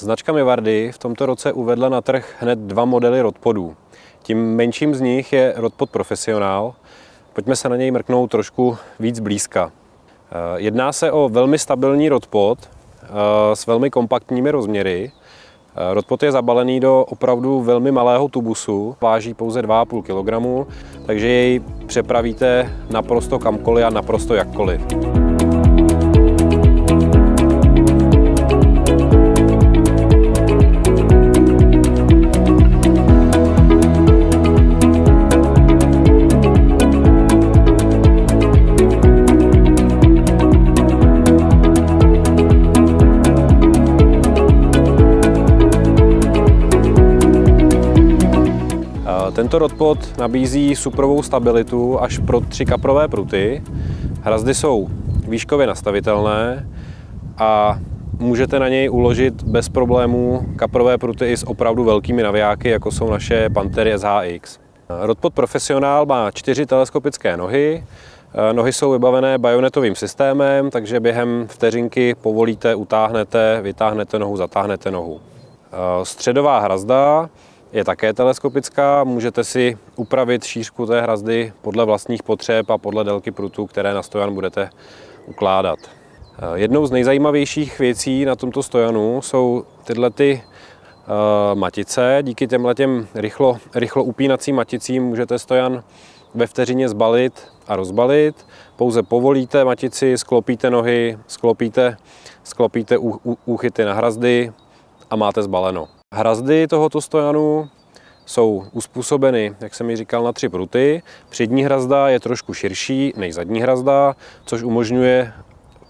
Značka Mivardy v tomto roce uvedla na trh hned dva modely rodpodů. Tím menším z nich je rodpod Profesionál. Pojďme se na něj mrknout trošku víc blízka. Eh, jedná se o velmi stabilní rodpod eh, s velmi kompaktními rozměry. Eh, rodpod je zabalený do opravdu velmi malého tubusu, váží pouze 2,5 kg, takže jej přepravíte naprosto kamkoliv a naprosto jakkoliv. Tento rodpod nabízí suprovou stabilitu až pro tři kaprové pruty. Hrazdy jsou výškově nastavitelné a můžete na něj uložit bez problémů kaprové pruty i s opravdu velkými navijáky, jako jsou naše Pantery SHX. Rodpod Profesionál má čtyři teleskopické nohy, Nohy jsou vybavené bajonetovým systémem, takže během vteřinky povolíte, utáhnete, vytáhnete nohu, zatáhnete nohu. Středová hrazda je také teleskopická. Můžete si upravit šířku té hrazdy podle vlastních potřeb a podle délky prutu, které na stojan budete ukládat. Jednou z nejzajímavějších věcí na tomto stojanu jsou tyhle ty uh, matice. Díky těmhle těm rychlo, rychlo upínacím maticím můžete stojan ve vteřině zbalit a rozbalit. Pouze povolíte matici, sklopíte nohy, sklopíte, sklopíte úchyty na hrazdy a máte zbaleno. Hrazdy tohoto stojanu jsou uspůsobeny, jak jsem mi říkal, na tři pruty. Přední hrazda je trošku širší než zadní hrazda, což umožňuje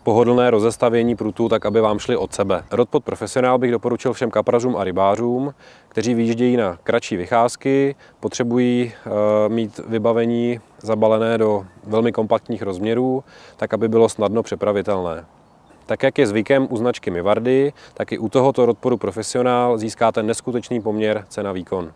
pohodlné rozestavění prutů, tak aby vám šli od sebe. Rodpod Profesionál bych doporučil všem kaprařům a rybářům, kteří vyjíždějí na kratší vycházky, potřebují uh, mít vybavení zabalené do velmi kompaktních rozměrů, tak aby bylo snadno přepravitelné. Tak jak je zvykem u značky Mivardy, tak i u tohoto rodporu Profesionál získáte neskutečný poměr cena-výkon.